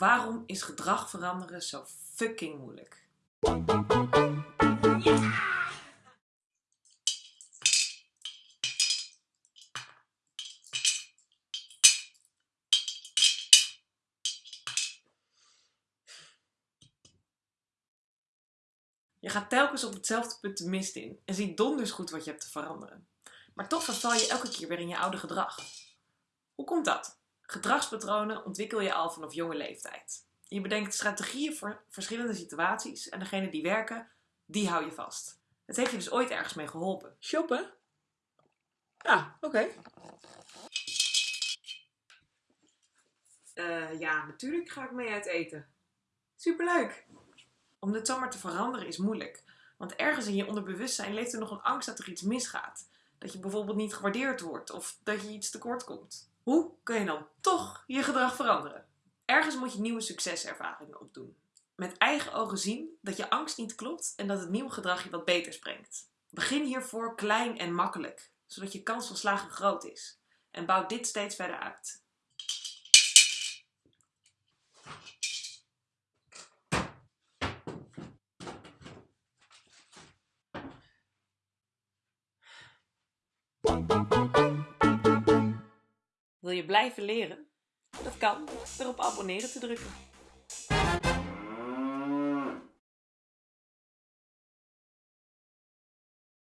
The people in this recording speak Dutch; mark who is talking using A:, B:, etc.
A: Waarom is gedrag veranderen zo fucking moeilijk? Je gaat telkens op hetzelfde punt de mist in en ziet donders goed wat je hebt te veranderen. Maar toch verval je elke keer weer in je oude gedrag. Hoe komt dat? Gedragspatronen ontwikkel je al vanaf jonge leeftijd. Je bedenkt strategieën voor verschillende situaties en degene die werken, die hou je vast. Het heeft je dus ooit ergens mee geholpen.
B: Shoppen? Ja, oké.
A: Eh, ja, natuurlijk ga ik mee uit eten. Superleuk! Om dit zomaar te veranderen is moeilijk. Want ergens in je onderbewustzijn leeft er nog een angst dat er iets misgaat. Dat je bijvoorbeeld niet gewaardeerd wordt of dat je iets tekort komt. Hoe kun je dan toch je gedrag veranderen? Ergens moet je nieuwe succeservaringen opdoen. Met eigen ogen zien dat je angst niet klopt en dat het nieuwe gedrag je wat beters brengt. Begin hiervoor klein en makkelijk, zodat je kans van slagen groot is. En bouw dit steeds verder uit. Wil je blijven leren? Dat kan door op abonneren te drukken.